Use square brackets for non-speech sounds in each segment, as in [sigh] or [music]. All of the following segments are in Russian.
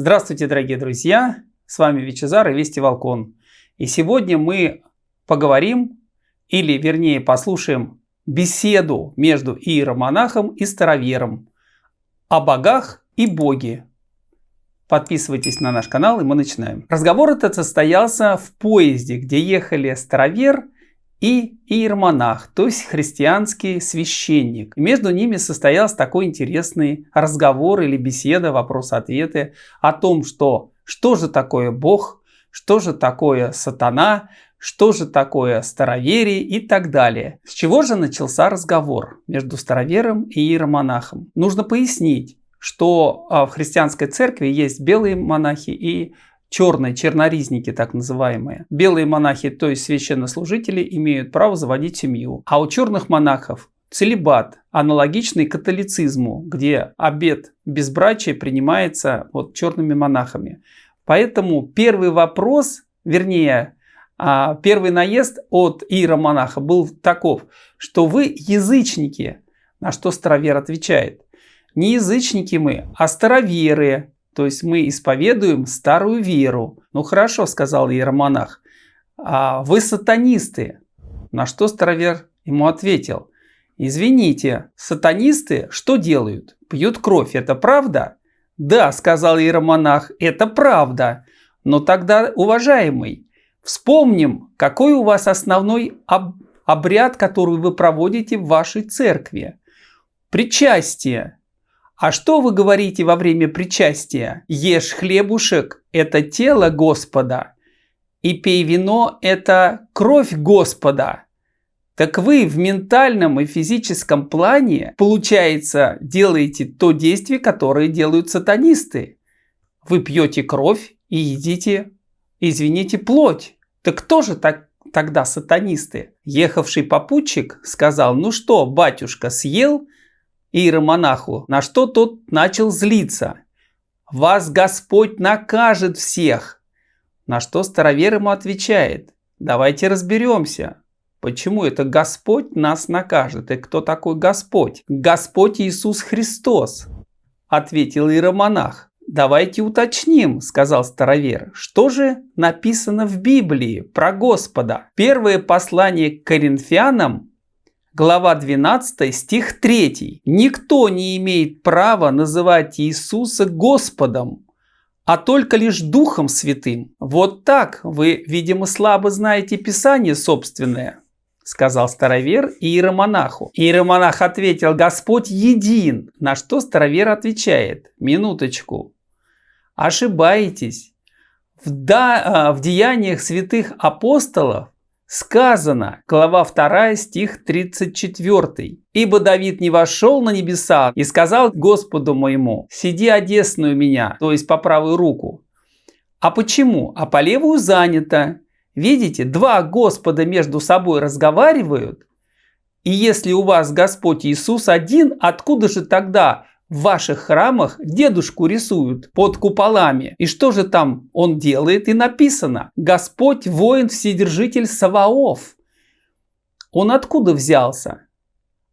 Здравствуйте, дорогие друзья! С вами Вичезар и Вести Волкон. И сегодня мы поговорим, или вернее послушаем беседу между иеромонахом и старовером о богах и боге. Подписывайтесь на наш канал и мы начинаем. Разговор этот состоялся в поезде, где ехали старовер и иеромонах, то есть христианский священник. И между ними состоялся такой интересный разговор или беседа, вопрос-ответы о том, что, что же такое Бог, что же такое сатана, что же такое староверие и так далее. С чего же начался разговор между старовером и иеромонахом? Нужно пояснить, что а, в христианской церкви есть белые монахи и черные, черноризники так называемые. Белые монахи, то есть священнослужители, имеют право заводить семью. А у черных монахов целебат, аналогичный католицизму, где обет безбрачия принимается вот черными монахами. Поэтому первый вопрос, вернее, а, первый наезд от иеромонаха был таков, что вы язычники, на что старовер отвечает. Не язычники мы, а староверы, то есть мы исповедуем старую веру. Ну хорошо, сказал иеромонах. А вы сатанисты. На что старовер ему ответил. Извините, сатанисты что делают? Пьют кровь, это правда? Да, сказал иеромонах, это правда. Но тогда, уважаемый, вспомним, какой у вас основной об обряд, который вы проводите в вашей церкви. Причастие. А что вы говорите во время причастия? Ешь хлебушек – это тело Господа, и пей вино – это кровь Господа. Так вы в ментальном и физическом плане, получается, делаете то действие, которое делают сатанисты. Вы пьете кровь и едите, извините, плоть. Так кто же так, тогда сатанисты? Ехавший попутчик сказал, ну что, батюшка, съел – иеромонаху, на что тот начал злиться. «Вас Господь накажет всех!» На что старовер ему отвечает, «Давайте разберемся, почему это Господь нас накажет, и кто такой Господь?» «Господь Иисус Христос!» Ответил иеромонах. «Давайте уточним», — сказал старовер, «что же написано в Библии про Господа?» Первое послание к Коринфянам глава 12, стих 3. «Никто не имеет права называть Иисуса Господом, а только лишь Духом Святым. Вот так вы, видимо, слабо знаете Писание собственное» сказал старовер иеромонаху. Иеромонах ответил, Господь един. На что старовер отвечает, минуточку, ошибаетесь. В, да, в деяниях святых апостолов Сказано, глава 2, стих 34. «Ибо Давид не вошел на небеса и сказал Господу моему, сиди одесную меня, то есть по правую руку. А почему? А по левую занято. Видите, два Господа между собой разговаривают. И если у вас Господь Иисус один, откуда же тогда в ваших храмах дедушку рисуют под куполами. И что же там он делает? И написано «Господь воин вседержитель Саваоф». Он откуда взялся?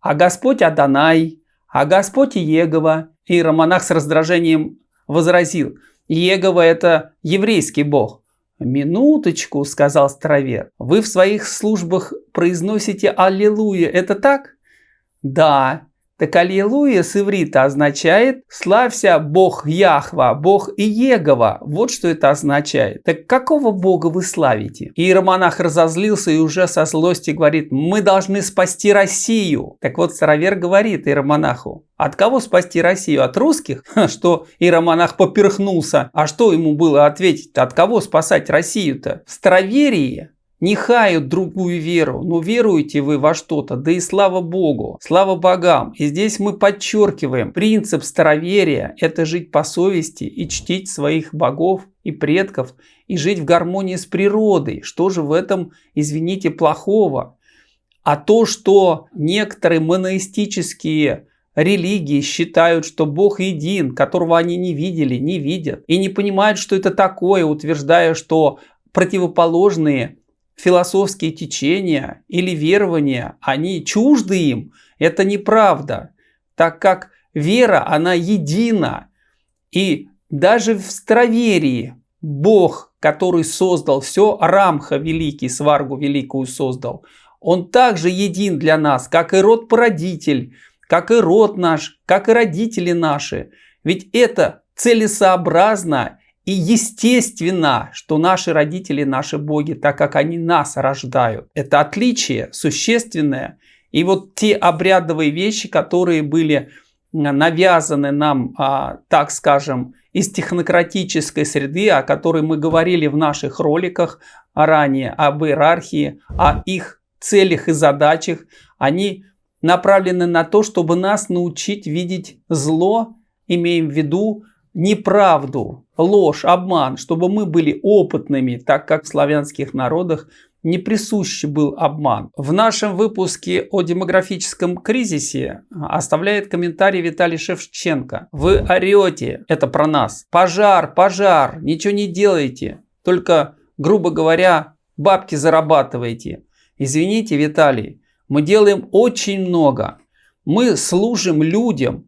А Господь Адонай, а Господь Иегова. И Романах с раздражением возразил, Иегова это еврейский бог. «Минуточку», — сказал Старовер, — «вы в своих службах произносите «Аллилуйя», это так?» «Да, так аллилуйя с иврита означает «Славься Бог Яхва, Бог Иегова». Вот что это означает. Так какого Бога вы славите? Иеромонах разозлился и уже со злости говорит «Мы должны спасти Россию». Так вот старовер говорит иеромонаху от кого спасти Россию? От русских? [laughs] Что иеромонах поперхнулся. А что ему было ответить? От кого спасать Россию-то? В староверии не хают другую веру, но веруете вы во что-то, да и слава Богу, слава богам. И здесь мы подчеркиваем, принцип староверия – это жить по совести и чтить своих богов и предков, и жить в гармонии с природой. Что же в этом, извините, плохого? А то, что некоторые моноистические религии считают, что Бог един, которого они не видели, не видят, и не понимают, что это такое, утверждая, что противоположные философские течения или верования, они чужды им, это неправда, так как вера, она едина. И даже в Староверии Бог, который создал все, Рамха великий, Сваргу великую создал, он также един для нас, как и род-породитель, как и род наш, как и родители наши. Ведь это целесообразно и естественно, что наши родители, наши боги, так как они нас рождают. Это отличие существенное. И вот те обрядовые вещи, которые были навязаны нам, а, так скажем, из технократической среды, о которой мы говорили в наших роликах ранее, об иерархии, о их целях и задачах, они направлены на то, чтобы нас научить видеть зло, имеем в виду неправду, ложь, обман, чтобы мы были опытными, так как в славянских народах не присущ был обман. В нашем выпуске о демографическом кризисе оставляет комментарий Виталий Шевченко. Вы орете, это про нас. Пожар, пожар, ничего не делайте. Только, грубо говоря, бабки зарабатываете. Извините, Виталий, мы делаем очень много. Мы служим людям.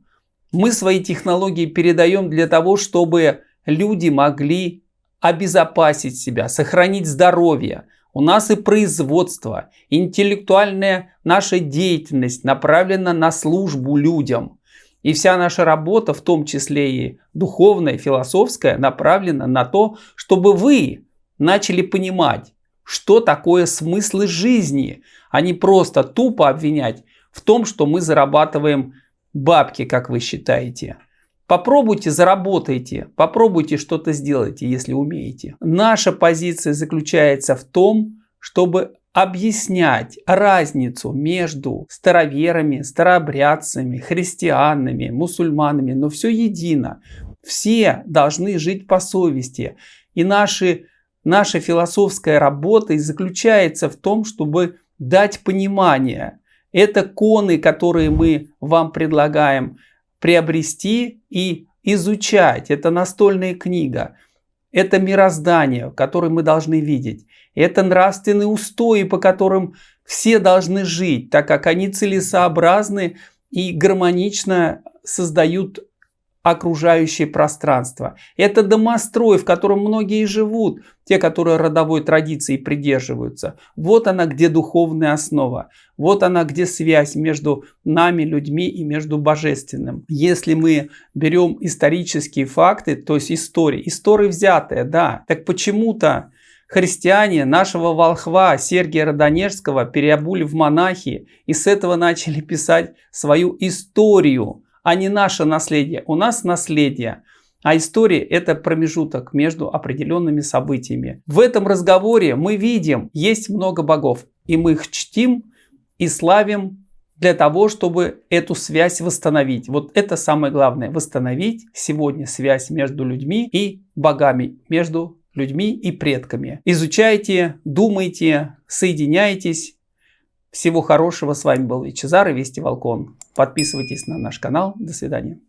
Мы свои технологии передаем для того, чтобы люди могли обезопасить себя, сохранить здоровье. У нас и производство, интеллектуальная наша деятельность направлена на службу людям. И вся наша работа, в том числе и духовная, философская, направлена на то, чтобы вы начали понимать, что такое смыслы жизни, а не просто тупо обвинять в том, что мы зарабатываем бабки, как вы считаете. Попробуйте, заработайте, попробуйте что-то сделайте, если умеете. Наша позиция заключается в том, чтобы объяснять разницу между староверами, старообрядцами, христианами, мусульманами, но все едино. Все должны жить по совести. И наши, наша философская работа и заключается в том, чтобы дать понимание. Это коны, которые мы вам предлагаем приобрести и изучать. Это настольная книга. Это мироздание, которое мы должны видеть. Это нравственные устои, по которым все должны жить, так как они целесообразны и гармонично создают окружающее пространство. Это домострой, в котором многие живут, те, которые родовой традиции придерживаются. Вот она, где духовная основа. Вот она, где связь между нами, людьми и между божественным. Если мы берем исторические факты, то есть истории, истории взятые, да, так почему-то христиане нашего волхва Сергия Родонежского переобули в монахи и с этого начали писать свою историю а не наше наследие. У нас наследие. А история это промежуток между определенными событиями. В этом разговоре мы видим, есть много богов. И мы их чтим и славим для того, чтобы эту связь восстановить. Вот это самое главное. Восстановить сегодня связь между людьми и богами. Между людьми и предками. Изучайте, думайте, соединяйтесь. Всего хорошего. С вами был Вичезар и Вести Волкон. Подписывайтесь на наш канал. До свидания.